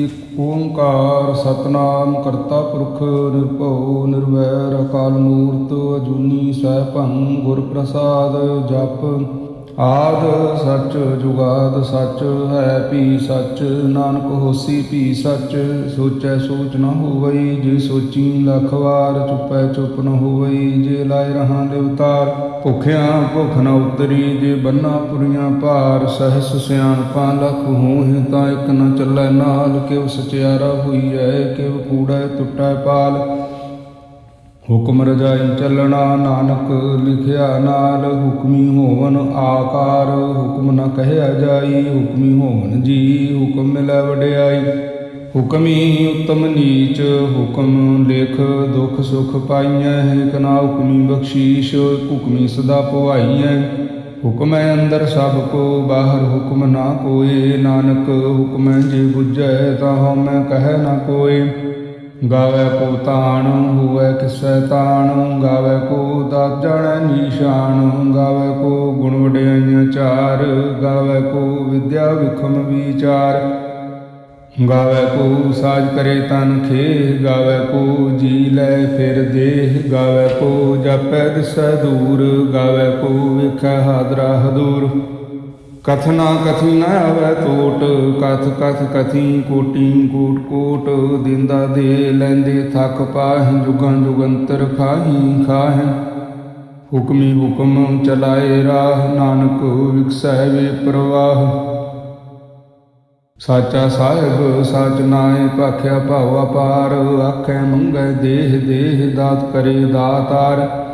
ਇਕ ਓੰਕਾਰ ਸਤਨਾਮ ਕਰਤਾ ਪੁਰਖ ਨਿਰਭਉ ਨਿਰਵੈਰ ਅਕਾਲ ਮੂਰਤ ਅਜੂਨੀ ਸੈਭੰ ਗੁਰ ਪ੍ਰਸਾਦ ਜਪ ਆਦ ਸੱਚ ਜੁਗਾਦ ਸੱਚ, ਹੈ ਭੀ ਸੱਚ, ਨਾਨਕ ਹੋਸੀ ਭੀ ਸੱਚ, ਸੋਚੈ ਸੋਚ ਨ ਹੋਵਈ, ਜੇ ਸੋਚੀ ਲੱਖ ਵਾਰ ਚੁਪੈ ਚੁਪ ਨ ਹੋਵਈ, ਜੇ ਲਾਇ ਰਹਾ ਦੇਵਤਾਰ ਭੁਖਿਆ ਭੁਖ ਨ ਉਤਰੀ, ਜੇ ਬੰਨਾ ਪੁਰੀਆਂ ਭਾਰ, ਸਹਸ ਸਿਆਣਪਾਂ ਲਖ ਹੋਹਿ ਤਾਂ ਇਕ ਨ ਚੱਲੈ ਨਾਲ ਕਿਵ ਸਚਿਆਰਾ ਹੋਈ ਹੋਈਐ ਕਿਵ ਕੂੜੈ, ਟੁੱਟੈ ਪਾਲ। ਹੁਕਮ ਰਜਾਈ ਚੱਲਣਾ ਨਾਨਕ ਲਿਖਿਆ ਨਾਲ ਹੁਕਮੀ ਹੋਵਨ ਆਕਾਰ, ਹੁਕਮ ਨ ਕਹਿਆ ਜਾਈ, ਹੁਕਮੀ ਹੋਵਨ ਜੀ, ਹੁਕਮ ਮਿਲੈ ਵਡਿਆਈ। ਹੁਕਮੀ ਉਤਮ ਨੀਚ, ਹੁਕਮ ਲਿਖ ਦੁਖ ਸੁਖ ਪਾਈਐ ਇਕ ਨਾ ਹੁਕਮੀ ਬਖਸ਼ੀਸ਼, ਹੁਕਮੀ ਸਦਾ ਪਵਾਈਐ ਹੁਕਮੈ ਅੰਦਰ ਸਭ ਕੋ, ਬਾਹਰ ਹੁਕਮ ਨਾ ਕੋਏ। ਨਾਨਕ ਹੁਕਮ ਜੇ ਬੁਝੈ, ਤਾਂ ਹਉਮੈ ਕਹਿ ਨਾ ਕੋਏ। ਗਾਵੇ ਕੋ ਤਾਣ, ਹੋਵੇ ਕਿਸੈ ਤਾਣ, ਗਾਵੇ ਕੋ ਦਾਤ ਜਾਣੈ ਗਾਵੇ ਕੋ ਗੁਣ ਵਡਿਆਈਆਂ ਚਾਰ, ਗਾਵੇ ਕੋ ਵਿਦਿਆ ਵਿਖਮ ਵਿਚਾਰ। ਗਾਵੇ ਕੋ ਸਾਜ ਕਰੇ ਤਨ ਖੇ ਗਾਵੇ ਕੋ ਜੀ ਲੈ ਫਿਰ ਦੇਹ, ਗਾਵੇ ਕੋ ਜਪੈ ਦਿਸੈ ਦੂਰ, ਗਾਵੇ ਕੋ ਵੇਖੈ ਹਾਦਰਾ ਹਦੂਰ। ਕਥਨਾ ਕਥੀ ਨ ਆਵੈ ਟੋਟ, ਕਥ ਕਥ ਕਥੀ ਕੋਟੀ ਕੋਟ ਕੋਟ, ਦਿੰਦਾ ਦੇ ਲੈਂਦੇ ਥੱਕ ਪਾਹਿ, ਜੁਗਾਂ ਜੁਗੰਤਰ ਖਾਹੀ ਖਾਹੇ। ਹੁਕਮੀ ਹੁਕਮ ਚਲਾਏ ਰਾਹ, ਨਾਨਕ ਵਿਕਸੈ ਵੇ ਪ੍ਰਵਾਹ। ਸਾਚਾ ਸਾਹਿਬ, ਸਾਚ ਨਾਏ ਭਾਖਿਆ ਭਾਵਾ ਪਾਰ, ਆਖੈ ਮੰਗੈ ਦੇਹ ਦੇਹ, ਦਾਤ ਕਰੇ ਦਾਤਾਰ।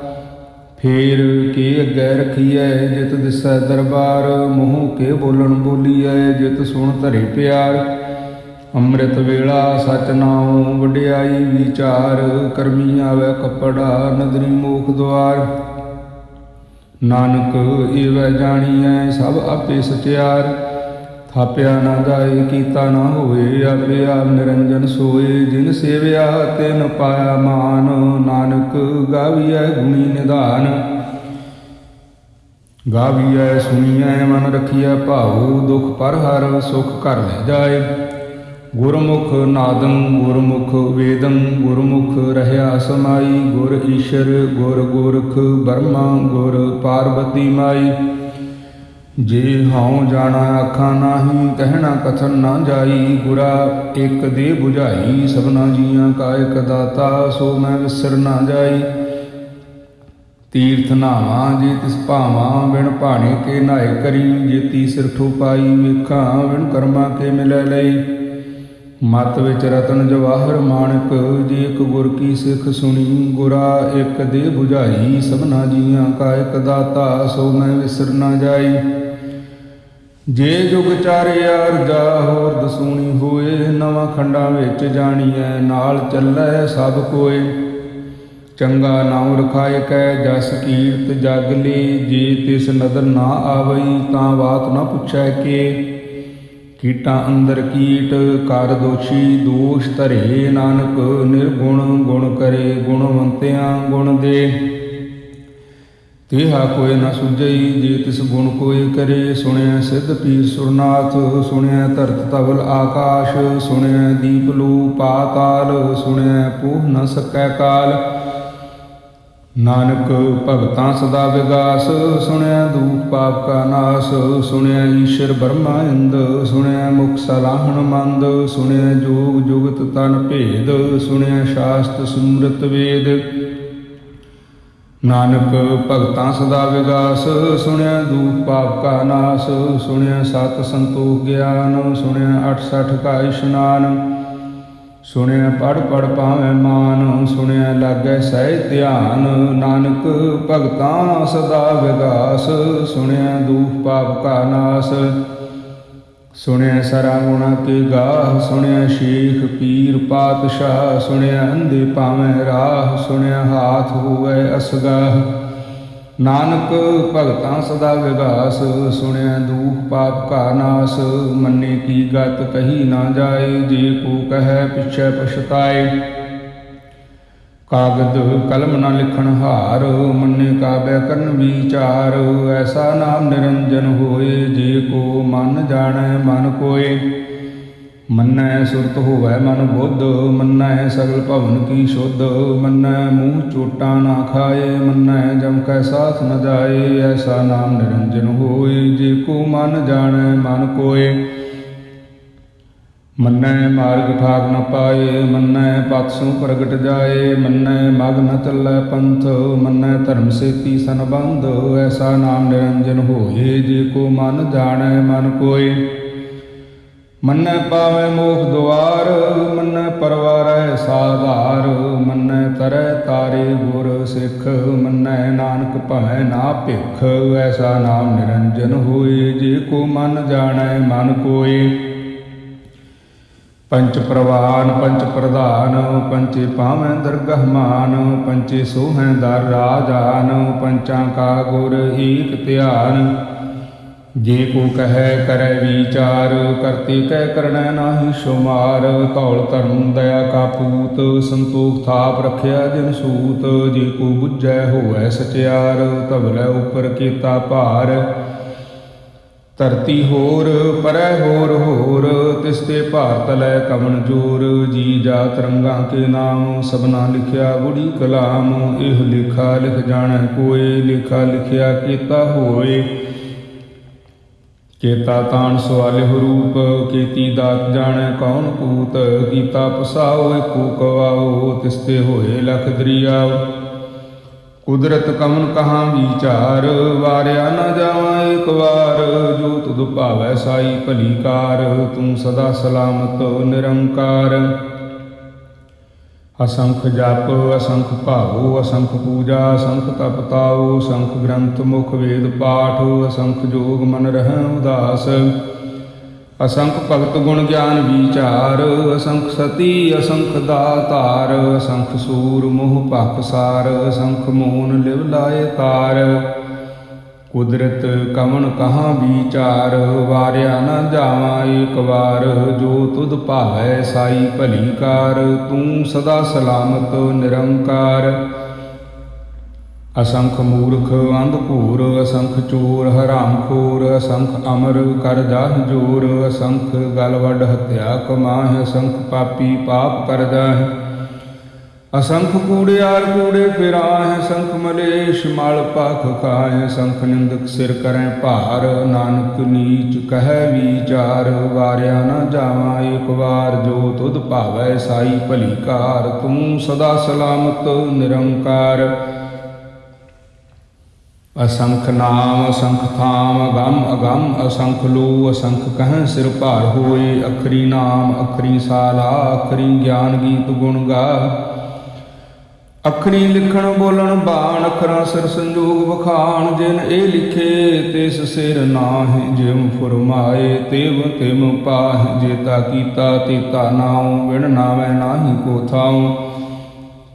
ਫੇਰ ਕੀ ਅੱਗੇ ਰਖੀਐ ਜਿਤ ਦਿਸੈ ਦਰਬਾਰ, ਮੂੰਹ ਕੇ ਬੋਲਣ ਬੋਲੀਐ ਜਿਤ ਸੁਣ ਧਰੇ ਪਿਆਰ। ਅੰਮ੍ਰਿਤ ਵੇਲਾ ਸਚ ਨਾਉ ਵਡਿਆਈ ਵਿਚਾਰ, ਕਰਮੀ ਆਵੇ ਕਪੜਾ ਨਦਰੀ ਮੋਖ ਦੁਆਰ ਨਾਨਕ ਏਵੈ ਜਾਣੀਐ ਸਭ ਆਪੇ ਸਚਿਆਰ ਥਾਪਿਆ ਨਾ ਜਾਏ, ਕੀਤਾ ਨਾ ਹੋਏ ਆਪੇ ਆਪ ਨਿਰੰਜਨ ਸੋਏ। ਜਿਨ ਸੇਵਿਆ ਤਿਨ ਪਾਇਆ ਮਾਨ, ਨਾਨਕ ਗਾਵੀਐ ਗੁਣੀ ਨਿਧਾਨ। ਗਾਵੀਐ, ਸੁਣੀਐ, ਮਨ ਰਖੀਐ ਭਾਉ, ਦੁਖ ਪਰ ਹਰ ਸੁਖ ਕਰ ਲੈ ਜਾਏ। ਗੁਰਮੁਖ ਨਾਦੰ, ਗੁਰਮੁਖ ਵੇਦੰ, ਗੁਰਮੁਖ ਰਹਿਆ ਸਮਾਈ। ਗੁਰ ਈਸ਼ਰ, ਗੁਰ ਗੋਰਖ ਬਰਮਾ, ਗੁਰ ਪਾਰਬਤੀ ਮਾਈ। ਜੇ ਹਉ ਜਾਣਾ ਆਖਾਂ ਨਾਹੀ, ਕਹਿਣਾ ਕਥਨ ਨਾ ਜਾਈ। ਗੁਰਾ ਇਕ ਦੇ 부ਝਾਈ ਸਭਨਾ ਜੀਆਂ ਕਾ ਇਕ ਦਾਤਾ, ਸੋ ਮੈਂ ਵਿਸਰ ਨਾ ਜਾਈ। ਤੀਰਥ ਨਾਵਾਂ, ਜੇ ਤਿਸ ਭਾਵਾਂ, ਬਿਨ ਭਾਣੇ ਕੇ ਨਾਏ ਕਰੀ। ਜੇ ਤੀ ਸਿਰ ਪਾਈ ਵੇਖਾਂ, ਬਿਨ ਕਰਮਾ ਕੇ ਮਿਲੈ ਲਈ। ਮਤ ਵਿੱਚ ਰਤਨ ਜਵਾਹਰ ਮਾਣਕ, ਜੇ ਇਕ ਗੁਰ ਕੀ ਸਿੱਖ ਸੁਣੀ। ਗੁਰਾ ਇੱਕ ਦੇ 부ਝਾਈ ਸਭਨਾ ਜੀਆਂ ਕਾ ਇਕ ਦਾਤਾ, ਸੋ ਮੈਂ ਵਿਸਰ ਨਾ ਜਾਈ। ਜੇ ਜੁਗ ਚਾਰਿਆ ਰਜਾ ਹੋਰ ਦਸੂਣੀ ਹੋਏ, ਨਵਾਂ ਖੰਡਾਂ ਵਿੱਚ ਜਾਣੀਐ, ਨਾਲ ਚੱਲੈ ਸਭ ਕੋਏ। ਚੰਗਾ ਨਾਮ ਰਖਾਇ ਕੈ, ਜਸ ਕੀਰਤ ਜਗ ਲਈ ਜੇ ਤਿਸ ਨਦਰ ਨਾ ਆਵਈ, ਤਾਂ ਬਾਤ ਨਾ ਪੁੱਛੈ ਕੇ। ਕੀਟਾਂ ਅੰਦਰ ਕੀਟ, ਕਰ ਦੋਸ਼ੀ, ਦੋਸ਼ ਧਰੇ ਨਾਨਕ, ਨਿਰਗੁਣ ਗੁਣ ਕਰੇ, ਗੁਣਵੰਤਿਆਂ ਗੁਣ ਦੇ। ਤੇਹਾ ਕੋਇ ਨਾ ਸੁਝਈ, ਜੇ ਤਿਸ ਗੁਣ ਕੋਇ ਕਰੇ ਸੁਣਿਆ ਸਿੱਧ ਪੀਰ ਸੁਰਨਾਥ ਸੁਣਿਆ ਧਰਤ ਤਵਲ ਆਕਾਸ਼ ਸੁਣਿਆ ਦੀਪ ਲੂ ਪਾਤਾਲ ਸੁਣਿਆ ਪੂਹ ਨ ਸਕੈ ਕਾਲ। ਨਾਨਕ ਭਗਤਾਂ ਸਦਾ ਵਿਗਾਸ ਸੁਣਿਆ ਦੂਖ ਪਾਪ ਕਾ ਨਾਸ ਸੁਣਿਆ ਈਸ਼ਰ ਬਰਮਾ ਇੰਦ ਸੁਣਿਆ ਮੁਖ ਸਲਾਹਣ ਮੰਦ ਸੁਣਿਆ ਜੋਗ ਜੁਗਤ ਤਨ ਭੇਦ ਸੁਣਿਆ ਸ਼ਾਸਤ ਸੁਮ੍ਰਿਤ ਵੇਦ। ਨਾਨਕ ਭਗਤਾਂ ਸਦਾ ਵਿਗਾਸ, ਸੁਣਿਆ ਦੂਖ ਪਾਪ ਕਾ ਨਾਸ, ਸੁਣਿਆ ਸਤ ਸੰਤੋਖ ਗਿਆਨ, ਸੁਣਿਆ 68 ਕਾ ਇਸ਼ਨਾਨ, ਸੁਣਿਆ ਪੜ ਪੜ ਪਾਵੇਂ ਮਾਨ, ਸੁਣਿਆ ਲਾਗੈ ਸਹਿ ਧਿਆਨ, ਨਾਨਕ ਭਗਤਾਂ ਸਦਾ ਵਿਗਾਸ, ਸੁਣਿਆ ਦੂਖ ਪਾਪ ਕਾ ਨਾਸ ਸੁਣਿਆ ਸਰਾ ਗੁਣਾ ਕੇ ਗਾਹ, ਸੁਣਿਆ ਸ਼ੇਖ ਪੀਰ ਪਾਤਸ਼ਾਹ, ਸੁਣਿਆ ਅੰਧੇ ਪਾਵੇਂ ਰਾਹ, ਸੁਣਿਆ ਹਾਥ ਹੋਵੇ ਅਸਗਾਹ। ਨਾਨਕ ਭਗਤਾਂ ਸਦਾ ਵਿਗਾਸ, ਸੁਣਿਆ ਦੂਖ ਪਾਪ ਕਾ ਨਾਸ, ਮੰਨੇ ਕੀ ਗਤ ਕਹੀ ਨਾ ਜਾਏ, ਜੇ ਕੋ ਕਹੈ ਪਿਛੈ ਪਛਤਾਏ। ਕਾਗਦ ਕਲਮ ਨਾ ਲਿਖਣ ਹਾਰ, ਮੰਨੇ ਕਾਬੈ ਕਰਨ ਵਿਚਾਰ। ਐਸਾ ਨਾਮ ਨਿਰੰਜਨ ਹੋਏ, ਜੇ ਕੋ ਮਨ ਜਾਣੈ ਮਨ ਕੋਏ। ਮੰਨੈ ਸੁਰਤ ਹੋਵੈ ਮਨ ਬੁੱਧ, ਮੰਨੈ ਸਗਲ ਭਵਨ ਕੀ ਸ਼ੁੱਧ। ਮੰਨੈ ਮੂੰਹ ਚੋਟਾ ਨਾ ਖਾਏ, ਮੰਨੈ ਜਮ ਕੈ ਸਾਥ ਨ ਜਾਏ। ਐਸਾ ਨਾਮ ਨਿਰੰਜਨ ਹੋਏ, ਜੇ ਕੋ ਮਨ ਜਾਣੈ ਮਨ ਕੋਏ। ਮੰਨੈ ਮਾਰਗ ਠਾਕ ਨ ਪਾਏ, ਮੰਨੈ ਪਤ ਪ੍ਰਗਟ ਜਾਏ, ਮੰਨੈ ਮਗ ਨ ਚੱਲੈ ਪੰਥ, ਮੰਨੈ ਧਰਮ ਸੇਤੀ ਸੰਬੰਧ ਐਸਾ ਨਾਮ ਨਿਰੰਜਨ ਹੋਏ, ਜੇ ਕੋ ਮਨ ਜਾਣੈ ਮਨ ਕੋਏ। ਮੰਨੈ ਪਾਵੈ ਮੋਖ ਦੁਆਰ, ਮੰਨੈ ਪਰਵਾਰੈ ਸਾਧਾਰ, ਮੰਨੈ ਤਰੈ ਤਾਰੇ ਗੁਰ ਸਿੱਖ, ਮੰਨੈ ਨਾਨਕ ਭੈ ਨਾ ਭਿਖ, ਐਸਾ ਨਾਮ ਨਿਰੰਜਨ ਹੋਏ, ਜੇ ਕੋ ਮਨ ਜਾਣੈ ਮਨ ਕੋਏ। ਪੰਚ ਪ੍ਰਵਾਨ, ਪੰਚ ਪ੍ਰਧਾਨ, ਪੰਚੇ ਪਾਵੈ ਦਰਗਹ ਮਾਨ, ਪੰਚੇ ਸੋਹੈ ਦਰ ਰਾਜਾਨ, ਪੰਚਾਂ ਕਾ ਗੁਰ ਏਕ ਧਿਆਨ। ਜੇ ਕੋ ਕਹੈ, ਕਰੈ ਵਿਚਾਰ, ਕਰਤੇ ਕਹਿ ਕਰਣੈ ਨਾਹੀ ਸ਼ੁਮਾਰ। ਧੌਲ ਧਰਮ ਦਇਆ ਕਾ ਪੂਤ, ਸੰਤੋਖ ਥਾਪ ਰਖਿਆ ਜਿਨ ਸੂਤ। ਜੇ ਕੋ ਬੁਝੈ ਹੋਵੈ ਸਚਿਆਰ, ਧਵਲੇ ਉਪਰ ਕੀਤਾ ਭਾਰ। ਧਰਤੀ ਹੋਰ, ਪਰੈ ਹੋਰ ਹੋਰ ਤਿਸ ਤੇ ਭਾਰਤ ਲੈ ਕਮਨ ਜੋਰ, ਜੀ ਜਾ ਤਰੰਗਾਂ ਕੇ ਨਾਮ, ਸਭਨਾ ਲਿਖਿਆ ਬੁੜੀ ਕਲਾਮ, ਇਹ ਲਿਖਾ ਲਿਖ ਜਾਣੈ ਕੋਏ, ਲਿਖਾ ਲਿਖਿਆ ਕੀਤਾ ਹੋਏ। ਕੇਤਾ ਤਾਣ ਸਵਾਲਿਹ ਰੂਪ, ਕੀਤੀ ਦਾਤ ਜਾਣੈ ਕੌਣ ਕੂਤ ਕੀਤਾ ਪਸਾਓ, ਏਕੋ ਕਵਾਓ, ਤਿਸਤੇ ਹੋਏ ਲਖ ਦਰਿਆਵ ਕੁਦਰਤ ਕਮਨ ਕਹਾ ਵਿਚਾਰ, ਵਾਰਿਆ ਨਾ ਜਾਵਾਂ ਏਕ ਵਾਰ। ਜੋ ਤੁਧ ਭਾਵੈ ਸਾਈ ਭਲੀ ਕਾਰ ਤੂੰ ਸਦਾ ਸਲਾਮਤ ਨਿਰੰਕਾਰ। ਅਸੰਖ ਜਪ, ਅਸੰਖ ਭਾਵੋ ਅਸੰਖ ਪੂਜਾ, ਅਸੰਖ ਤਪ ਤਾਓ ਅਸੰਖ ਗ੍ਰੰਥ ਮੁਖ ਵੇਦ ਪਾਠ, ਅਸੰਖ ਜੋਗ ਮਨ ਰਹਿ ਉਦਾਸ। ਅਸੰਖ ਭਗਤ ਗੁਣ ਗਿਆਨ ਵਿਚਾਰ, ਅਸੰਖ ਸਤੀ, ਅਸੰਖ ਦਾਤਾਰ, ਅਸੰਖ ਸੂਰ ਮੋਹ ਭਖ ਸਾਰ, ਅਸੰਖ ਮੋਨ ਲਿਵ ਲਾਏ ਤਾਰ। ਕੁਦਰਤ ਕਵਨ ਕਹਾਂ ਵਿਚਾਰ, ਵਾਰਿਆ ਨਾ ਜਾਵਾਂ ਏਕ ਵਾਰ। ਜੋ ਤੁਧ ਭਾਵੈ ਸਾਈ ਭਲੀ ਕਾਰ, ਤੂੰ ਸਦਾ ਸਲਾਮਤ ਨਿਰੰਕਾਰ। ਅਸੰਖ ਮੂਰਖ ਅੰਧ ਭੂਰ, ਅਸੰਖ ਚੋਰ ਹਰਾਮਖੋਰ ਅਸੰਖ ਅਮਰ ਕਰ ਜਾਹ ਜੋਰ, ਅਸੰਖ ਗਲ ਹਤਿਆ ਕਮਾਹ, ਅਸੰਖ ਪਾਪੀ ਪਾਪ ਕਰ ਜਾਹ। ਅਸੰਖ ਕੂੜਿਆਰ ਕੂੜੇ ਫਿਰਾਹ ਸੰਖ ਮਲੇਸ਼ ਮਲ ਪਖ ਖਾਏ ਸੰਖ ਨਿੰਦਕ ਸਿਰ ਕਰੈ ਭਾਰ, ਨਾਨਕ ਨੀਚ ਕਹੈ ਵਿਚਾਰ, ਵਾਰਿਆ ਨਾ ਜਾਵਾਂ ਏਕ ਵਾਰ, ਜੋ ਤੁਧ ਭਾਵੈ ਸਾਈ ਭਲੀ ਕਾਰ, ਤੂੰ ਸਦਾ ਸਲਾਮਤ ਨਿਰੰਕਾਰ। ਅਸੰਖ ਨਾਮ, ਅਸੰਖ ਥਾਮ ਅਗੰਮ ਅਗੰਮ, ਅਸੰਖ ਲੋ ਅਸੰਖ ਕਹਿ ਸਿਰ ਭਾਰ ਹੋਏ, ਅਖਰੀ ਨਾਮ, ਅਖਰੀ ਸਾਲਾ, ਅਖਰੀ ਗਿਆਨ ਗੀਤ ਗੁਣ ਗਾ। ਅਖਰੀ ਲਿਖਣ, ਬੋਲਣ, ਬਾਣ, ਅਖਰਾਂ, ਸਿਰ ਸੰਜੋਗ ਵਖਾਣ, ਜਿਨ ਇਹ ਲਿਖੇ, ਤਿਸ ਸਿਰ ਨਾਹਿ, ਜਿਮ ਫਰਮਾਏ, ਤਿਵ ਤਿਮ ਪਾਹਿ, ਜੇਤਾ ਕੀਤਾ, ਤੇਤਾ ਨਾਉ, ਵਿਣ ਨਾਵੇਂ ਨਾਹੀ ਕੋ ਥਾਉ।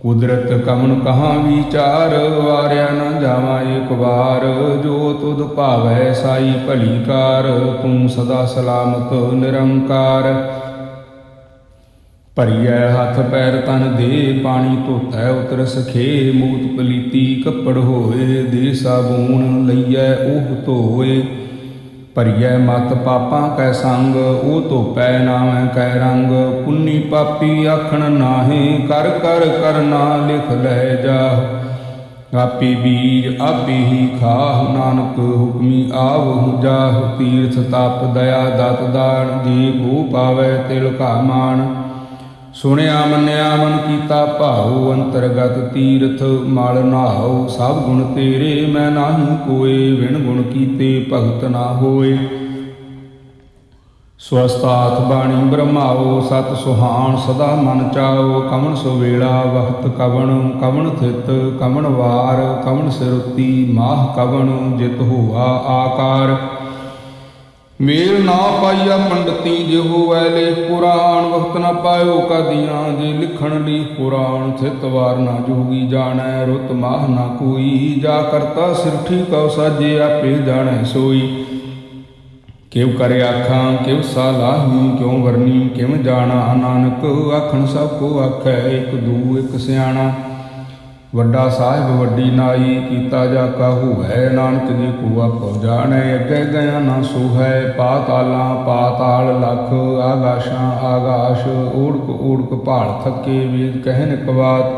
ਕੁਦਰਤ ਕਮਨ ਕਹਾਂ ਵਿਚਾਰ, ਵਾਰਿਆ ਨਾ ਜਾਵਾਂ ਏਕ ਵਾਰ। ਜੋ ਤੁਧ ਭਾਵੈ ਸਾਈ ਭਲੀ ਕਾਰ ਤੂੰ ਸਦਾ ਸਲਾਮਤ ਨਿਰੰਕਾਰ। ਭਰੀਐ ਹੱਥ ਪੈਰ ਤਨ ਦੇ, ਪਾਣੀ ਧੋਤੈ ਉਤਰ ਸਖੇ। ਮੂਤ ਪਲੀਤੀ ਕੱਪੜ ਹੋਏ ਦੇ ਸਾਬੂਨ ਲਈਐ ਉਹ ਧੋਏ। ਭਰੀਐ ਮਤ ਪਾਪਾਂ ਕੈ ਸੰਗ, ਉਹ ਧੋਪੈ ਨਾਵੇਂ ਕੈ ਰੰਗ। ਪੁੰਨੀ ਪਾਪੀ ਆਖਣ ਨਾਹੀ, ਕਰ ਕਰ ਕਰਨਾ ਲਿਖ ਲੈ ਜਾ। ਆਪੀ ਬੀਜ, ਆਪੀ ਹੀ ਖਾਹ, ਨਾਨਕ ਹੁਕਮੀ ਆਵਹੁ ਜਾਹ। ਤੀਰਥ ਤਪ, ਦਇਆ, ਦਤ ਦਾਨ, ਜੀ ਭੂ ਪਾਵੇ ਤਿਲ ਕਾ ਮਾਨ ਸੁਣਿਆ, ਮੰਨਿਆ, ਮਨ ਕੀਤਾ, ਭਾਉ, ਅੰਤਰਗਤ ਤੀਰਥ, ਮਲ ਨਾਉ, ਸਭ ਗੁਣ ਤੇਰੇ, ਮੈਂ ਨਾਹੀ ਕੋਏ, ਵਿਣ ਗੁਣ ਕੀਤੇ, ਭਗਤ ਨਾ ਹੋਏ। ਸਵਸਤਾਤ ਬਾਣੀ ਬ੍ਰਹਮਾਓ ਸਤ ਸੁਹਾਣ, ਸਦਾ ਮਨ ਚਾਓ ਕਵਣ ਸੋ ਵੇਲਾ ਵਖਤ ਕਵਣ ਕਵਣ ਥਿਤ, ਕਵਣ ਵਾਰ, ਕਵਣ ਸਿਰੁਤੀ, ਮਾਹ ਕਵਣ, ਜਿਤ ਹੋਆ ਆਕਾਰ। ਮੇਲ ਨਾ ਪਾਈਆ ਪੰਡਤੀ ਜਿਹੋ ਵੈਲੇ ਪੁਰਾਣ, ਵਖਤ ਨਾ ਪਾਇਓ ਕਦੀਆਂ, ਜੇ ਲਿਖਣ ਲਈ ਪੁਰਾਣ, ਥਿਤ ਵਾਰ ਨਾ ਜੋਗੀ ਜਾਣੈ, ਰੁਤ ਮਾਹ ਨਾ ਕੋਈ। ਜਾ ਕਰਤਾ ਸਿਰਠੀ ਕਉ ਸਾਜੇ ਆਪੇ ਜਾਣੈ ਸੋਈ। ਕਿਉ ਕਰੇ ਆਖਾਂ, ਕਿਉ ਸਾਲਾਹੀ ਕਿਉ ਵਰਨੀ ਕਿਵ ਜਾਣਾ, ਨਾਨਕ ਆਖਣ ਸਭ ਕੋ ਆਖੈ, ਇਕ ਦੂ, ਇਕ ਸਿਆਣਾ। ਵੱਡਾ ਸਾਹਿਬ ਵੱਡੀ ਨਾਈ ਕੀਤਾ ਜਾ ਕਾਹੂ ਹੈ, ਨਾਨਕ ਜੀ ਕੋ ਆਪੋ ਜਾਣੈ ਅੱਗੇ ਗਿਆ ਨਾ ਸੋਹੈ, ਪਾਤਾਲਾਂ ਪਾਤਾਲ ਲਖ ਆਗਾਸ਼ਾਂ ਆਗਾਸ਼, ਊੜਕ ਊੜਕ ਭਾਲ ਥੱਕੇ ਵੇਦ ਕਹਿਨ ਕਵਾਤ।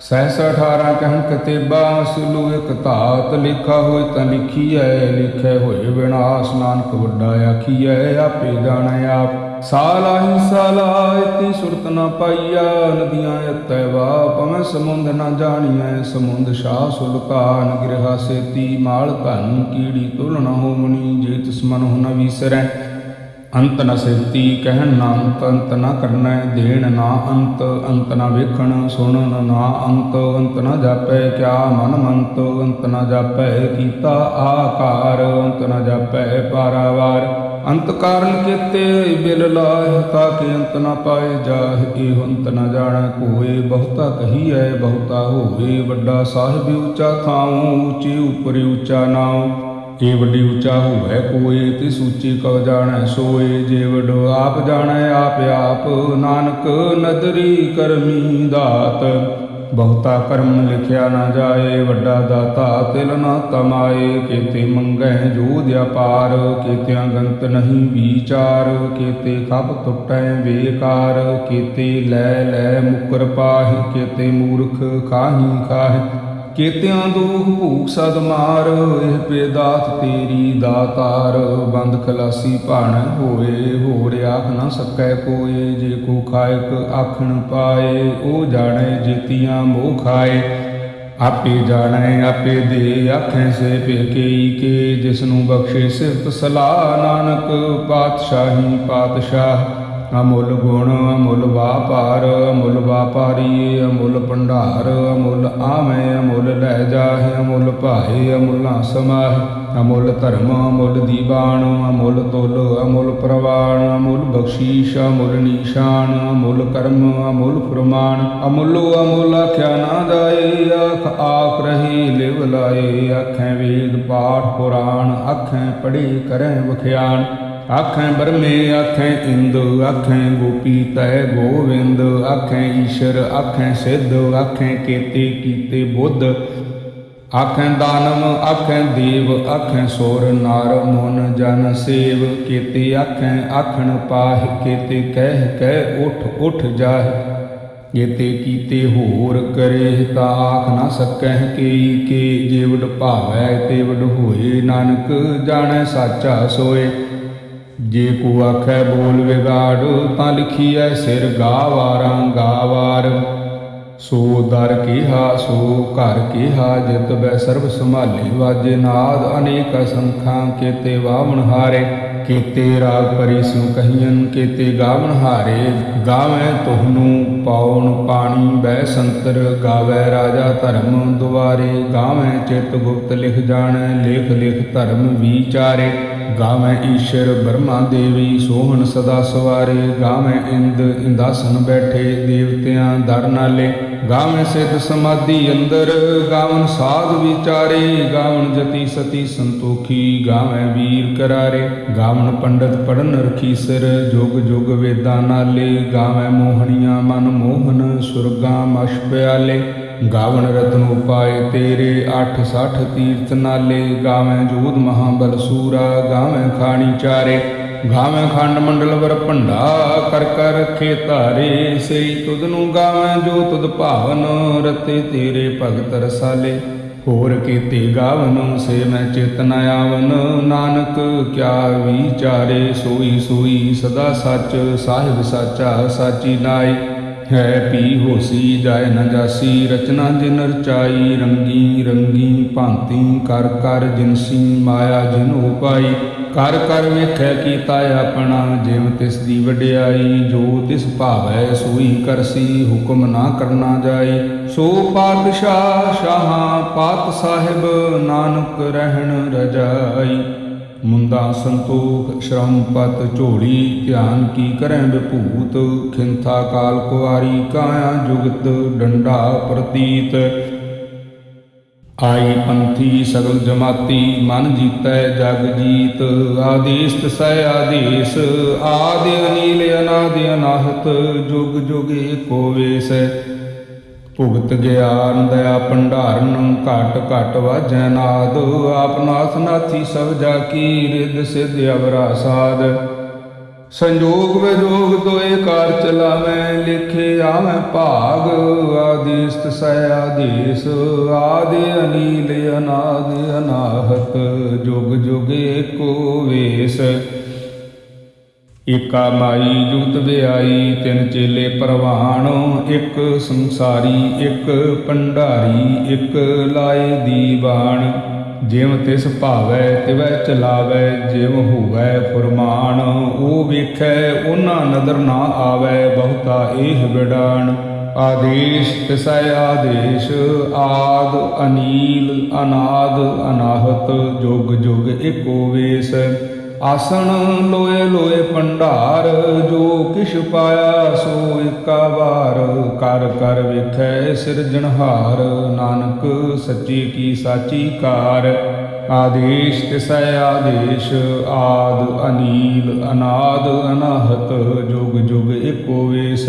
ਸਹਿਸ 18 ਕਹਿਣ ਕਤੇਬਾ, ਸੁਲੂ ਇੱਕ ਧਾਤ ਲਿਖਾ ਹੋਇ ਤਾਂ ਲਿਖੀਐ, ਲਿਖੇ ਹੋਏ ਵਿਨਾਸ਼ ਨਾਨਕ ਵੱਡਾ ਆਖੀਐ, ਆਪੇ ਜਾਣੈ ਆਪ। ਸਾਲਾਹੀ ਸਾਲਾਇਤੀ ਸੁਰਤ ਨਾ ਪਾਈਆ, ਨਦੀਆਂ ਅਤੈ ਵਾ ਪਵੈ ਸਮੁੰਦ ਨਾ ਜਾਣੀਐ, ਸਮੁੰਦ ਸ਼ਾਹ ਸੁਲਤਾਨ, ਗਿਰਹਾ ਸੇਤੀ, ਮਾਲ ਧਨ, ਕੀੜੀ ਤੁਲ ਨ ਹੋਮਣੀ, ਜੇ ਤਿਸ ਮਨ ਹੁ ਨ ਵੀਸਰੈ ਅੰਤ ਨ ਸਿਰਤੀ ਕਹਿਣ ਨਾ ਅੰਤ ਅੰਤ ਨ ਕਰਨਾ ਦੇਣ ਨਾ ਅੰਤ ਅੰਤ ਨ ਵੇਖਣ ਸੁਣਨ ਨਾ ਅੰਤ ਅੰਤ ਨ ਜਾਪੈ ਕਿਆ ਮਨ ਮੰਤ, ਅੰਤ ਨ ਜਾਪੈ ਕੀਤਾ ਆਕਾਰ, ਅੰਤ ਨ ਜਾਪੈ ਪਾਰਾਵਾਰ। ਅੰਤ ਕਾਰਨ ਕੀਤੇ ਬਿਲ ਲਾਹ ਤਾ ਕਿ ਅੰਤ ਨ ਪਾਏ ਜਾਹ ਇਹ ਅੰਤ ਨ ਜਾਣੈ ਕੋਏ। ਬਹੁਤਾ ਕਹੀਐ, ਬਹੁਤਾ ਹੋਵੇ ਵੱਡਾ ਸਾਹਿਬ ਉੱਚਾ ਥਾਉ, ਉੱਚੀ ਉਪਰ ਉੱਚਾ ਨਾਉ। ਏ ਵੱਡੀ ਉੱਚਾ ਹੋਵੇ ਕੋਏ ਤੇ ਸੂਚੀ ਕਉ ਜਾਣੈ ਸੋਏ, ਜੇ ਵਡੋ ਆਪ ਜਾਣੈ ਆਪ ਆਪ, ਨਾਨਕ ਨਦਰੀ ਕਰਮੀ ਦਾਤ। ਬਹੁਤਾ ਕਰਮ ਲਿਖਿਆ ਨਾ ਜਾਏ, ਵੱਡਾ ਦਾਤਾ ਤਿਲ ਨਾ ਤਮਾਏ ਕੀਤੇ ਮੰਗੈ ਜੋ ਦਿਆਪਾਰ ਕੇਤਿਆਂ ਗੰਤ ਨਹੀਂ ਵਿਚਾਰ, ਕੀਤੇ ਖਬ ਟੁੱਟੈ ਵੇਕਾਰ, ਕੀਤੇ ਲੈ ਲੈ ਮੁਕਰ ਪਾਹਿ, ਕੀਤੇ ਮੂਰਖ ਖਾਹੀ ਖਾਹਿ। ਕੀਤਿਆਂ ਦੁਖ ਭੂਖ ਸਦ ਮਾਰ, ਇਹ ਪੇਦਾਤ ਤੇਰੀ ਦਾਤਾਰ। ਬੰਦ ਖਲਾਸੀ ਭਾਣ ਹੋਏ, ਹੋਰ ਆਖ ਨਾ ਸਕੈ ਕੋਏ ਜੇ ਕੋ ਖਾਇਕ ਆਖਣ ਪਾਏ ਉਹ ਜਾਣੈ ਜੀਤੀਆਂ ਮੋਹ ਖਾਏ। ਆਪੇ ਜਾਣੈ, ਆਪੇ ਦੇ, ਆਖੈ ਸੇ ਪੇਕਈ ਕੇ। ਜਿਸ ਨੂੰ ਬਖਸ਼ੇ ਸਿਫਤ ਸਲਾਹ, ਨਾਨਕ ਪਾਤਸ਼ਾਹੀ ਪਾਤਸ਼ਾਹ। ਅਮੁੱਲ ਗੁਣ, ਅਮੁੱਲ ਵਾਪਾਰ, ਅਮੁੱਲ ਵਾਪਾਰੀ, ਅਮੁੱਲ ਭੰਡਾਰ, ਅਮੁੱਲ ਆਵੇਂ, ਅਮੁੱਲ ਲੈ ਜਾਹੇ, ਅਮੁੱਲ ਭਾਏ ਅਮੁੱਲਾ ਸਮਾਹਿ। ਅਮੁੱਲ ਧਰਮ, ਅਮੁੱਲ ਦੀਵਾਨ, ਅਮੁੱਲ ਤੁਲ, ਅਮੁੱਲ ਪ੍ਰਵਾਣ ਅਮੁੱਲ ਬਖਸ਼ੀਸ਼, ਅਮੁੱਲ ਨੀਸ਼ਾਨ, ਅਮੁੱਲ ਕਰਮ, ਅਮੁੱਲ ਫਰਮਾਨ। ਅਮੁੱਲੋ ਅਮੁੱਲ ਆਖਿਆ ਨਾ ਜਾਏ, ਆਖ ਆਖ ਰਹੀ ਲਿਵ ਲਾਏ। ਆਖੈ ਵੇਦ ਪਾਠ ਪੁਰਾਣ, ਆਖੈ ਪੜੀ ਕਰੈ ਵਖਿਆਨ ਆਖੈ ਬਰਮੇ, ਆਖੈ ਇੰਦ, ਆਖੈ ਗੋਪੀ ਤੈ ਗੋਵਿੰਦ, ਆਖੈ ਈਸ਼ਰ, ਆਖੈ ਸਿੱਧ, ਆਖੈ ਕੇਤੇ ਕੀਤੇ ਬੁੱਧ। ਆਖੈ ਦਾਨਮ ਆਖੈ ਦੇਵ, ਆਖੈ ਸੋਰ, ਨਾਰ, ਮਨ, ਜਨ ਸੇਵ। ਕੀਤੇ ਆਖੈ, ਆਖਣ ਪਾਹ, ਕੀਤੇ ਕਹਿ ਕਹਿ ਉਠ ਉਠ ਜਾਹ। ਕੀਤੇ ਕੀਤੇ ਹੋਰ ਕਰੇ ਤਾ ਆਖ ਨਾ ਸਕੈ ਕੀ ਕੇ। ਜੇ ਵਡ ਭਾਵੈ ਤੇ ਵਡ ਹੋਏ ਨਾਨਕ, ਜਾਣੈ ਸਾਚਾ ਸੋਏ। ਜੇ ਕੋ ਆਖੈ ਬੋਲ ਵਿਗਾੜ, ਤਾਂ ਲਿਖੀਐ ਸਿਰ ਗਾਵਾਰਾਂ ਗਾਵਾਰ। ਸੋ ਦਰ ਕੀਹਾ, ਸੋ ਘਰ ਕੀਹਾ, ਜਿਤ ਬੈ ਸਰਬ ਸੰਭਾਲੇ ਵਾਜੇ ਨਾਦ। ਅਨੇਕ ਸੰਖਾਂ ਕੀਤੇ ਵਾਵਣ ਹਾਰੇ, ਕੀਤੇ ਰਾਗ ਪਰੀ ਸੁ ਕਹੀਨ ਕੀਤੇ ਗਾਵਣ ਹਾਰੇ। ਗਾਵੇਂ ਤੁਹਨੂੰ ਪਾਉਣ ਪਾਣੀ, ਬੈ ਸੰਤਰ ਗਾਵੇ ਰਾਜਾ ਧਰਮ ਦੁਆਰੇ। ਗਾਵੇਂ ਚਿਤ ਗੁਪਤ ਲਿਖ ਜਾਣੈ, ਲੇਖ ਲਿਖ ਧਰਮ ਵਿਚਾਰੇ। ਗਾਵੇਂ ਈਸ਼ਰ ਬਰਮਾ ਦੇਵੀ, ਸੋਹਣ ਸਦਾ ਸਵਾਰੇ, ਗਾਵੇਂ ਇੰਦ ਇੰਦਾਸਨ ਬੈਠੇ, ਦੇਵਤਿਆਂ ਦਰ ਨਾਲੇ। ਗਾਵੇਂ ਸਿੱਧ ਸਮਾਧੀ ਅੰਦਰ, ਗਾਵਨ ਸਾਧ ਵਿਚਾਰੇ, ਗਾਵਨ ਜਤੀ ਸਤੀ ਸੰਤੋਖੀ, ਗਾਵੈ ਵੀਰ ਕਰਾਰੇ। ਗਾਵਨ ਪੰਡਤ ਪੜਨ ਰਖੀ ਸਿਰ ਜੁਗ ਜੁਗ ਵੇਦਾਂ ਨਾਲੇ। ਗਾਵੈ ਮੋਹਣੀਆਂ ਮਨ ਮੋਹਨ, ਸੁਰਗਾਂ ਮਸ਼ ਪਿਆਲੇ। ਗਾਵਣ ਰਤਨ ਉਪਾਏ ਤੇਰੇ 860 ਤੀਰਥ ਨਾਲੇ, ਗਾਵੇਂ ਜੂਦ ਮਹਾਬਲ ਸੂਰਾ, ਗਾਵੇਂ ਖਾਣੀ ਚਾਰੇ, ਗਾਵੇਂ ਖੰਡ ਮੰਡਲ ਵਰ ਭੰਡਾ ਕਰ ਕਰ ਰਖੇ ਧਾਰੇ ਸਈ ਤੁਧ ਨੂੰ ਗਾਵੇਂ ਜੋ ਤੁਧ ਭਾਵਨ, ਰਤੇ ਤੇਰੇ ਭਗਤ ਰਸਾਲੇ। ਹੋਰ ਕੀਤੇ ਗਾਵਨ, ਸੇ ਮੈਂ ਚੇਤਨ ਆਵਨ, ਨਾਨਕ ਕਿਆ ਵਿਚਾਰੇ, ਸੋਈ ਸੋਈ ਸਦਾ ਸੱਚ, ਸਾਹਿਬ ਸਾਚਾ ਸਾਚੀ ਨਾਈ ਹੈ ਪੀ ਹੋਸੀ ਜਾਏ ਨਾ ਜਾਸੀ, ਰਚਨਾ ਜਿਨ ਰਚਾਈ, ਰੰਗੀ ਰੰਗੀ ਭਾਂਤੀ, ਕਰ ਕਰ ਜਿਨਸੀ ਮਾਇਆ ਜਿਨ ਉਪਾਈ ਕਰ ਕਰ ਵੇਖੈ ਕੀਤਾ ਆਪਣਾ, ਜਿਵ ਤਿਸ ਦੀ ਵਡਿਆਈ, ਜੋ ਤਿਸ ਭਾਵੈ ਸੋਈ ਕਰਸੀ, ਹੁਕਮ ਨਾ ਕਰਨਾ ਜਾਏ ਸੋ ਪਾਤਸ਼ਾਹ ਸ਼ਾਹਾਂ, ਪਾਤ ਸਾਹਿਬ, ਨਾਨਕ ਰਹਿਣ ਰਜਾਈ। ਮੁੰਦਾ ਸੰਤੋਖ ਸ਼ਰਮ ਪਤ ਝੋਲੀ, ਧਿਆਨ ਕੀ ਕਰੈ ਵਿਭੂਤ? ਖਿੰਥਾ ਕਾਲ ਕੁਵਾਰੀ ਕਾਇਆ ਜੁਗਤ, ਡੰਡਾ ਪ੍ਰਤੀਤ। ਆਈ ਪੰਥੀ ਸਗਲ ਜਮਾਤੀ, ਮਨ ਜੀਤੈ ਜਗ ਜੀਤ। ਆਦੇਸ ਤਸੈ ਆਦੇਸ, ਆਦਿ ਅਨੀਲ ਅਨਾਦਿ ਅਨਾਹਤ। ਜੁਗ ਜੁਗ ਏਕੋ ਵੇਸ ਭੁਗਤ ਗਿਆਨ ਦਇਆ ਭੰਡਾਰਨ ਘਟ ਘਟ ਵਾਜੈ ਨਾਦ, ਆਪ ਨਾਥ ਸਭ ਜਾ ਕੀ ਰਿਦ ਸਿਧ ਅਵਰਾ ਸਾਧ। ਸੰਜੋਗ ਵਿਜੋਗ ਦੋਏ ਕਾਰ ਚਲਾਵੇਂ, ਲਿਖੇ ਆਵੇਂ ਭਾਗ ਆਦੇਸ ਤਸੈ ਆਦੇਸ, ਆਦੇ ਅਨੀਲ ਅਨਾਦ ਅਨਾਹਤ, ਜੁਗ ਜੁਗ ਏਕੋ ਵੇਸ। ਏਕਾ ਮਾਈ ਜੁਗਤ ਵਿਆਈ, ਤਿੰਨ ਚੇਲੇ ਪ੍ਰਵਾਣ, ਇੱਕ ਸੰਸਾਰੀ, ਇੱਕ ਭੰਡਾਰੀ, ਇੱਕ ਲਾਏ ਦੀਵਾਨ। ਜਿਵ ਤਿਸ ਭਾਵੈ, ਤਿਵੈ ਚਲਾਵੈ, ਜਿਵ ਹੋਵੈ ਫੁਰਮਾਨ। ਉਹ ਵੇਖੈ, ਉਹਨਾਂ ਨਦਰ ਨਾ ਆਵੈ, ਬਹੁਤਾ ਇਹ ਵਿਡਾਣ ਆਦੇਸ਼ ਤਿਸੈ ਆਦੇਸ਼, ਆਦ ਅਨੀਲ, ਅਨਾਦ ਅਨਾਹਤ, ਜੁਗ ਜੁਗ ਏਕੋ ਵੇਸ। ਆਸਣ ਲੋਏ ਲੋਏ ਭੰਡਾਰ, ਜੋ ਕਿਛ ਪਾਇਆ ਸੋ ਏਕਾ ਵਾਰ। ਕਰ ਕਰ ਵੇਖੈ ਸਿਰਜਣਹਾਰ ਨਾਨਕ ਸੱਚੀ ਕੀ ਸਾਚੀ ਕਾਰ। ਆਦੇਸ਼ ਤਿਸੈ ਆਦੇਸ਼, ਆਦ ਅਨੀਲ ਅਨਾਦ ਅਨਾਹਤ, ਜੁਗ ਜੁਗ ਏਕੋ ਵੇਸ।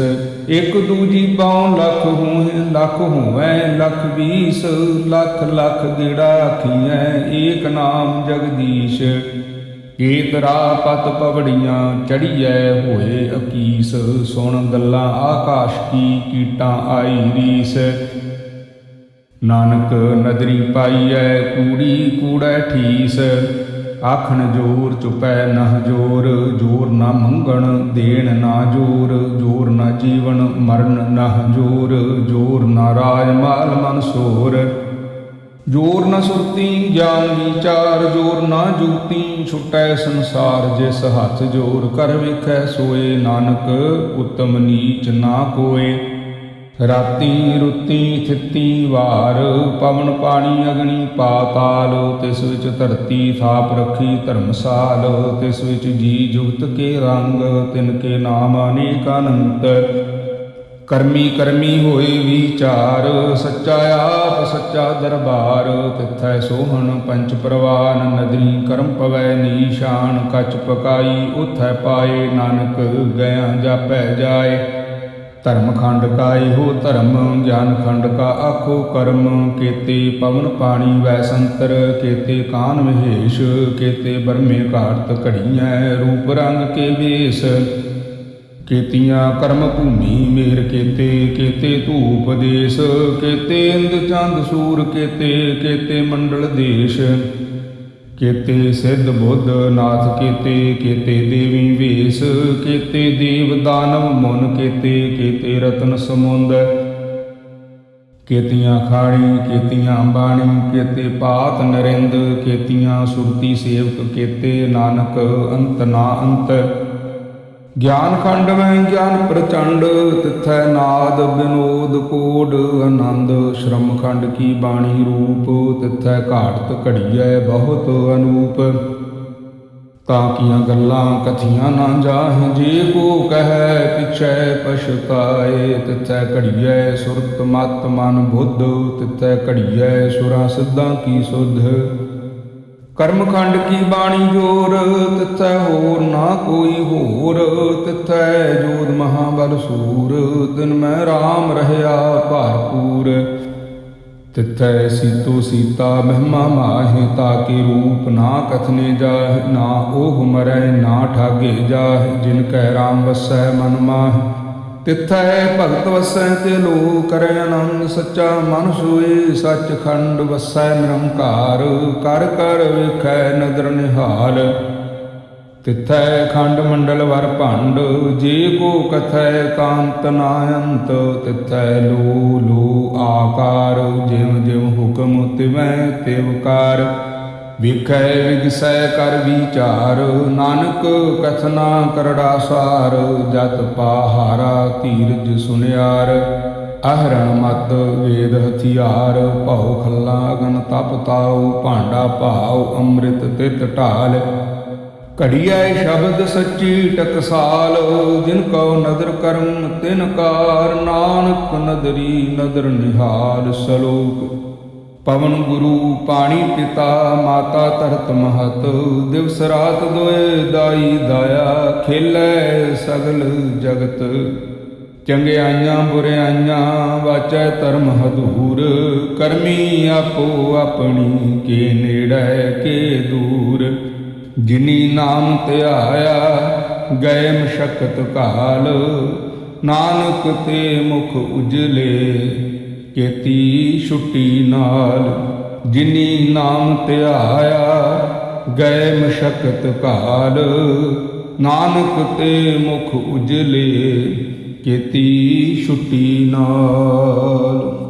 ਇਕ ਦੂਜੀ ਪਾਉ ਲੱਖ ਹੋਏ, ਲੱਖ ਹੋਵੈ, ਲੱਖ ਵੀਸ। ਲੱਖ ਲੱਖ ਗੇੜਾ ਆਖੀਐ ਏਕ ਨਾਮ ਜਗਦੀਸ਼। ਕੀਤਰਾ ਪਤ ਪਵੜੀਆਂ ਚੜੀਐ ਹੋਏ ਅਕੀਸ, ਸੁਣ ਗੱਲਾਂ ਆਕਾਸ਼ ਕੀ ਕੀਟਾਂ ਆਈ ਰੀਸ। ਨਾਨਕ ਨਦਰੀ ਪਾਈਐ ਕੂੜੀ ਕੂੜੈ ਠੀਸ, ਆਖਣ ਜੋਰ ਚੁਪੈ ਨਹ ਜੋਰ ਜੋਰ ਨਾ ਮੰਗਣ ਦੇਣ ਨਾ ਜੋਰ ਜੋਰ ਨਾ ਜੀਵਨ ਮਰਨ ਨਹ ਜੋਰ ਜੋਰ ਨਾ ਰਾਜ ਮਾਲ ਮਨ ਸੋਰ। ਜੋਰ ਨ ਸੁਰਤੀ, ਗਿਆਨ ਵਿਚਾਰ ਜੋਰ ਨਾ ਜੂਤੀ ਛੁਟੈ ਸੰਸਾਰ ਜਿਸ ਹੱਥ ਜੋਰ ਕਰ ਵੇਖੈ, ਸੋਏ ਨਾਨਕ ਉਤਮ ਨੀਚ ਨਾ ਕੋਏ। ਰਾਤੀ ਰੁੱਤੀ ਥਿੱਤੀ ਵਾਰ, ਪਵਨ ਪਾਣੀ ਅਗਨੀ ਪਾਤਾਲ ਤਿਸ ਵਿੱਚ ਧਰਤੀ ਥਾਪ ਰੱਖੀ ਧਰਮਸਾਲ, ਤਿਸ ਵਿੱਚ ਜੀ ਜੁਗਤ ਕੇ ਰੰਗ, ਤਿਨ ਕੇ ਨਾਮ ਅਨੇਕ ਅਨੰਤ। ਕਰਮੀ ਕਰਮੀ ਹੋਏ ਵਿਚਾਰ, ਸੱਚਾ ਆਪ, ਸੱਚਾ ਦਰਬਾਰ, ਤਿਥੈ ਸੋਹਣ ਪੰਚ ਪ੍ਰਵਾਨ, ਨਦਰੀ ਕਰਮ ਪਵੈ ਨੀਸ਼ਾਨ, ਕਚ ਪਕਾਈ, ਉਥੈ ਪਾਏ, ਨਾਨਕ ਗਿਆ ਜਾਪੈ ਜਾਏ। ਧਰਮ ਖੰਡ ਕਾ ਇਹੋ ਧਰਮ, ਗਿਆਨ ਖੰਡ ਕਾ ਆਖੋ ਕਰਮ, ਕੇਤੇ ਪਵਨ ਪਾਣੀ ਵੈ ਸੰਤਰ, ਕੇਤੇ ਕਾਨ ਮਹੇਸ਼, ਕੇਤੇ ਬਰਮੇ ਘਾਟ ਘੜੀਐ, ਰੂਪ ਰੰਗ ਕੇ ਵੇਸ। ਕੇਤੀਆਂ ਕਰਮ ਭੂਮੀ ਮੇਰ ਕੇਤੇ ਕੇਤੇ ਧੂਪ ਦੇਸ, ਕੇਤੇ ਇੰਦ ਚੰਦ ਸੂਰ ਕੇਤੇ ਕੇਤੇ ਮੰਡਲ ਦੇਸ਼, ਕੇਤੇ ਸਿੱਧ ਬੁੱਧ ਨਾਥ ਕੇਤੇ ਕੇਤੇ ਦੇਵੀ ਵੇਸ, ਕੇਤੇ ਦੇਵ ਦਾਨਵ ਮਨ ਕੇਤੇ ਕੇਤੇ ਰਤਨ ਸਮੁੰਦ, ਕੇਤੀਆਂ ਖਾਣੀ, ਕੇਤੀਆਂ ਬਾਣੀ, ਕੇਤੇ ਪਾਤ ਨਰਿੰਦ, ਕੇਤੀਆਂ ਸੁਰਤੀ ਸੇਵਕ ਕੇਤੇ ਨਾਨਕ ਅੰਤ ਨਾ ਅੰਤ। ਗਿਆਨ ਖੰਡ ਮੈਂ ਗਿਆਨ ਪ੍ਰਚੰਡ, ਤਿਥੈ ਨਾਦ ਬਿਨੋਦ ਕੋਡ ਆਨੰਦ। ਸ਼ਰਮ ਖੰਡ ਕੀ ਬਾਣੀ ਰੂਪ, ਤਿਥੈ ਘਾਟਤ ਘੜੀਐ ਬਹੁਤ ਅਨੂਪ। ਤਾਂ ਕੀਆਂ ਗੱਲਾਂ ਕਥੀਆਂ ਨਾ ਜਾਹਿ, ਜੇ ਕੋ ਕਹੈ ਪਿਛੈ ਪਛਤਾਏ, ਤਿਥੈ ਘੜੀਐ ਸੁਰਤ ਮਤ ਮਨ ਬੁੱਧ, ਤਿਥੈ ਘੜੀਐ ਸੁਰਾਂ ਸਿੱਧਾਂ ਕੀ ਸੁਧ। ਕਰਮਖੰਡ ਕੀ ਬਾਣੀ ਜੋਰ? ਤਿਥੈ ਹੋਰ ਨਾ ਕੋਈ ਹੋਰ। ਤਿਥੈ ਜੋਦ ਮਹਾਬਲ ਸੂਰ। ਦਿਨ ਮੈਂ RAM ਰਹਿਆ ਭਰਪੂਰ। ਤਿਥੈ ਸੀਤੋ ਸੀਤਾ ਮਹਿਮਾ ਮਾਹਿ ਤਾਕੇ ਰੂਪ ਨਾ ਕਥਨੇ ਜਾਹਿ, ਨਾ ਉਹ ਮਰੈ ਨਾ ਠਾਗੇ ਜਾਹਿ। ਜਿਨ ਕੈ RAM ਵਸੈ ਮਨ ਮਾਹਿ। ਤਿਥੈ ਭਗਤ ਵਸੈ ਤੇ ਲੋ ਕਰੈ ਆਨੰਦ ਸੱਚਾ, ਮਨ ਸੋਏ ਸੱਚ ਖੰਡ ਵਸੈ ਨਿਰੰਕਾਰ, ਕਰ ਕਰ ਵੇਖੈ ਨਦਰ ਨਿਹਾਲ। ਤਿਥੈ ਖੰਡ ਮੰਡਲ ਵਰ ਭੰਡ, ਜੇ ਕੋ ਕਥੈ ਕਾਂਤ ਨਾ ਅੰਤ ਤਿਥੈ ਲੋ ਲੋ ਆਕਾਰ ਜਿਵ ਜਿਵ ਹੁਕਮ ਤਿਵੈ ਤਿਵਕਾਰ ਵਿਖੈ ਵਿਗਸੈ ਕਰ ਵਿਚਾਰ, ਨਾਨਕ ਕਥਨਾ ਕਰੜਾ ਸਾਰ, ਜਤ ਪਾਹਾਰਾ ਧੀਰਜ ਸੁਨਿਆਰ। ਅਹਰਣ ਮਤ ਵੇਦ ਹਥਿਆਰ, ਭਉ ਖੱਲਾ ਅਗਨ ਤਪ ਤਾਉ, ਭਾਂਡਾ ਭਾਉ, ਅੰਮ੍ਰਿਤ ਤਿਤ ਢਾਲ। ਘੜੀਐ ਸ਼ਬਦ ਸੱਚੀ ਟਕਸਾਲ, ਜਿਨ ਕਉ ਨਦਰ ਕਰਮ ਤਿਨ ਕਾਰ, ਨਾਨਕ ਨਦਰੀ ਨਦਰ ਨਿਹਾਲ ਸਲੋਕ। ਪਵਨ ਗੁਰੂ ਪਾਣੀ ਪਿਤਾ, ਮਾਤਾ ਧਰਤ ਮਹਤ, ਦਿਵਸ ਰਾਤ ਦੋਏ ਦਾਈ ਦਾਇਆ, ਖੇਲੇ ਸਗਲ ਜਗਤ। ਚੰਗਿਆਈਆਂ ਬੁਰਿਆਈਆਂ ਵਾਚੈ ਧਰਮ ਹਦੂਰ, ਕਰਮੀ ਆਪੋ ਆਪਣੀ, ਕੇ ਨੇੜੈ, ਕੇ ਦੂਰ। ਜਿਨੀ ਨਾਮ ਧਿਆਇਆ, ਗਏ ਮਸ਼ਕਤ ਕਾਲ, ਨਾਨਕ ਤੇ ਮੁਖ ਉਜਲੇ। ਕੇਤੀ ਛੁੱਟੀ ਨਾਲ, ਜਿਨੀ ਨਾਮ ਧਿਆਇਆ ਗਏ ਮਸ਼ਕਤ ਕਾਲ ਨਾਨਕ ਤੇ ਮੁਖ ਉਜਲੇ, ਕੇਤੀ ਛੁੱਟੀ ਨਾਲ।